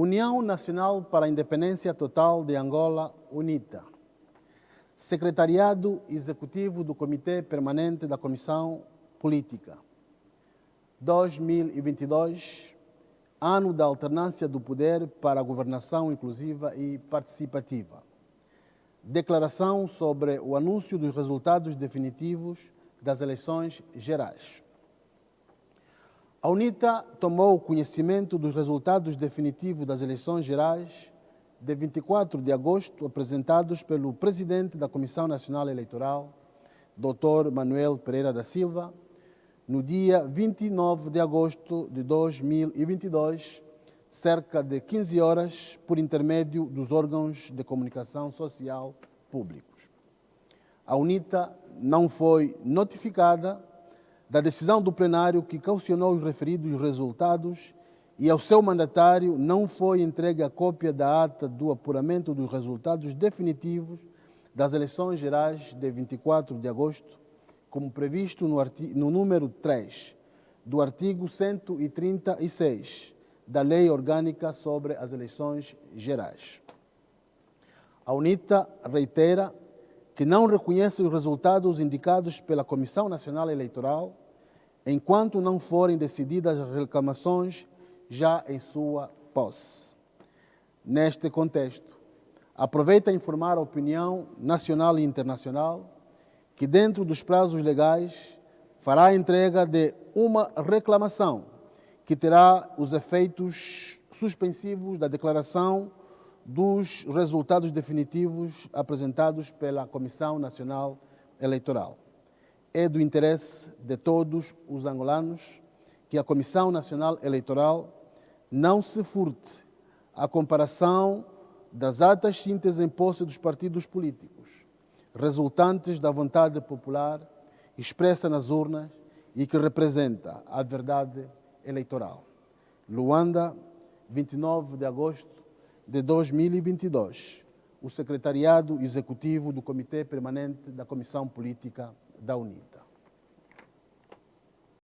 União Nacional para a Independência Total de Angola, UNITA. Secretariado Executivo do Comitê Permanente da Comissão Política. 2022, ano da alternância do poder para a governação inclusiva e participativa. Declaração sobre o anúncio dos resultados definitivos das eleições gerais. A UNITA tomou conhecimento dos resultados definitivos das eleições gerais de 24 de agosto, apresentados pelo presidente da Comissão Nacional Eleitoral, Dr. Manuel Pereira da Silva, no dia 29 de agosto de 2022, cerca de 15 horas, por intermédio dos órgãos de comunicação social públicos. A UNITA não foi notificada da decisão do plenário que caucionou os referidos resultados e ao seu mandatário não foi entregue a cópia da ata do apuramento dos resultados definitivos das eleições gerais de 24 de agosto, como previsto no, no número 3 do artigo 136 da Lei Orgânica sobre as Eleições Gerais. A UNITA reitera que não reconhece os resultados indicados pela Comissão Nacional Eleitoral enquanto não forem decididas as reclamações já em sua posse. Neste contexto, aproveita a informar a opinião nacional e internacional que, dentro dos prazos legais, fará a entrega de uma reclamação que terá os efeitos suspensivos da declaração dos resultados definitivos apresentados pela Comissão Nacional Eleitoral. É do interesse de todos os angolanos que a Comissão Nacional Eleitoral não se furte à comparação das atas cintas em posse dos partidos políticos, resultantes da vontade popular expressa nas urnas e que representa a verdade eleitoral. Luanda, 29 de agosto de 2022. O Secretariado Executivo do Comitê Permanente da Comissão Política da UNITA.